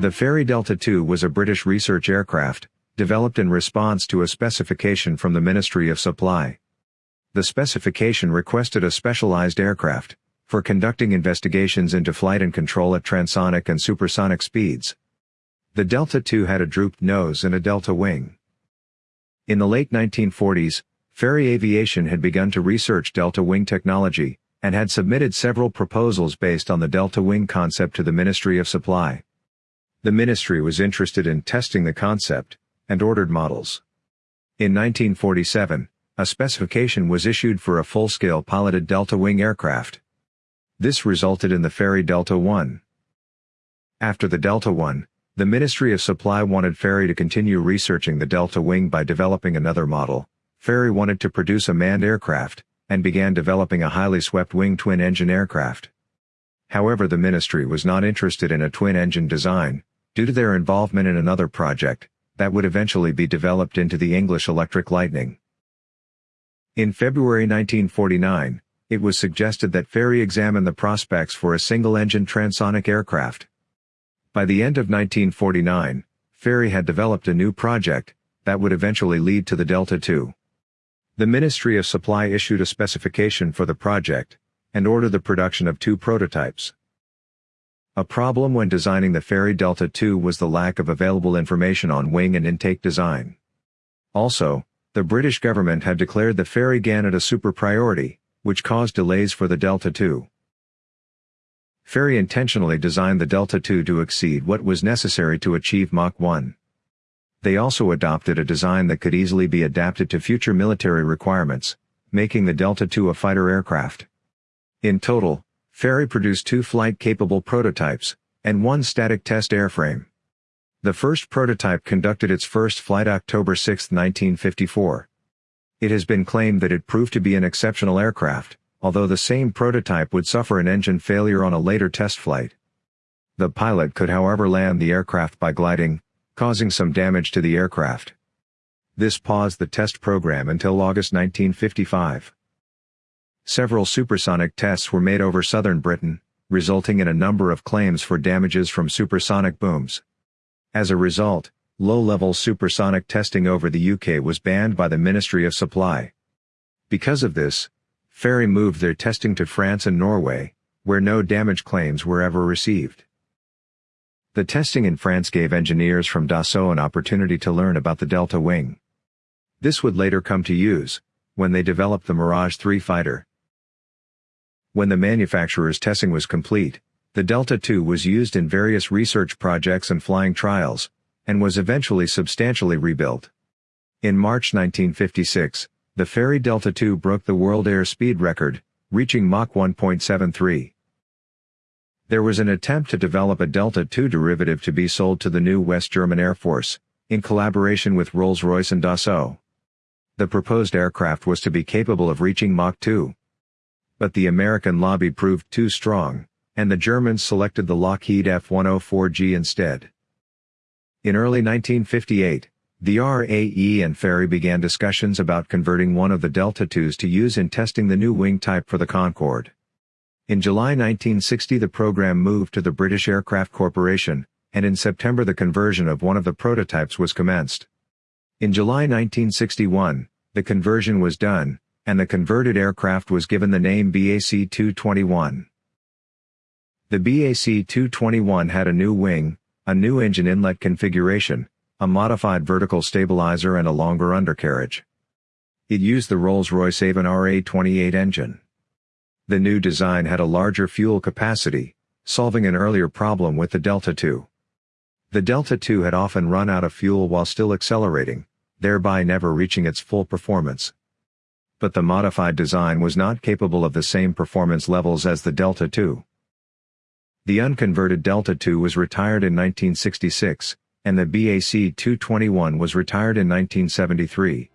The Fairey Delta II was a British research aircraft, developed in response to a specification from the Ministry of Supply. The specification requested a specialized aircraft, for conducting investigations into flight and control at transonic and supersonic speeds. The Delta II had a drooped nose and a delta wing. In the late 1940s, Fairey Aviation had begun to research delta wing technology, and had submitted several proposals based on the delta wing concept to the Ministry of Supply. The ministry was interested in testing the concept, and ordered models. In 1947, a specification was issued for a full-scale piloted delta wing aircraft. This resulted in the Fairey Delta I. After the Delta I, the Ministry of Supply wanted Fairey to continue researching the Delta wing by developing another model. Fairey wanted to produce a manned aircraft, and began developing a highly swept-wing twin-engine aircraft. However the ministry was not interested in a twin-engine design, due to their involvement in another project, that would eventually be developed into the English Electric Lightning. In February 1949, it was suggested that Fairey examine the prospects for a single-engine transonic aircraft. By the end of 1949, Fairey had developed a new project, that would eventually lead to the Delta II. The Ministry of Supply issued a specification for the project, and ordered the production of two prototypes. A problem when designing the Fairey Delta II was the lack of available information on wing and intake design. Also, the British government had declared the Fairey Gannet a super priority, which caused delays for the Delta II. Fairey intentionally designed the Delta II to exceed what was necessary to achieve Mach 1. They also adopted a design that could easily be adapted to future military requirements, making the Delta II a fighter aircraft. In total, Fairey produced two flight-capable prototypes, and one static test airframe. The first prototype conducted its first flight October 6, 1954. It has been claimed that it proved to be an exceptional aircraft, although the same prototype would suffer an engine failure on a later test flight. The pilot could however land the aircraft by gliding, causing some damage to the aircraft. This paused the test program until August 1955. Several supersonic tests were made over southern Britain, resulting in a number of claims for damages from supersonic booms. As a result, low-level supersonic testing over the UK was banned by the Ministry of Supply. Because of this, Fairey moved their testing to France and Norway, where no damage claims were ever received. The testing in France gave engineers from Dassault an opportunity to learn about the Delta wing. This would later come to use, when they developed the Mirage 3 fighter. When the manufacturer's testing was complete, the Delta II was used in various research projects and flying trials, and was eventually substantially rebuilt. In March 1956, the Fairey Delta II broke the world airspeed record, reaching Mach 1.73. There was an attempt to develop a Delta II derivative to be sold to the new West German Air Force, in collaboration with Rolls-Royce and Dassault. The proposed aircraft was to be capable of reaching Mach 2 but the American lobby proved too strong, and the Germans selected the Lockheed F-104G instead. In early 1958, the RAE and Fairey began discussions about converting one of the Delta IIs to use in testing the new wing type for the Concorde. In July 1960 the program moved to the British Aircraft Corporation, and in September the conversion of one of the prototypes was commenced. In July 1961, the conversion was done, and the converted aircraft was given the name BAC-221. The BAC-221 had a new wing, a new engine inlet configuration, a modified vertical stabilizer and a longer undercarriage. It used the Rolls-Royce Avon RA-28 engine. The new design had a larger fuel capacity, solving an earlier problem with the Delta II. The Delta II had often run out of fuel while still accelerating, thereby never reaching its full performance but the modified design was not capable of the same performance levels as the Delta II. The unconverted Delta II was retired in 1966, and the BAC-221 was retired in 1973.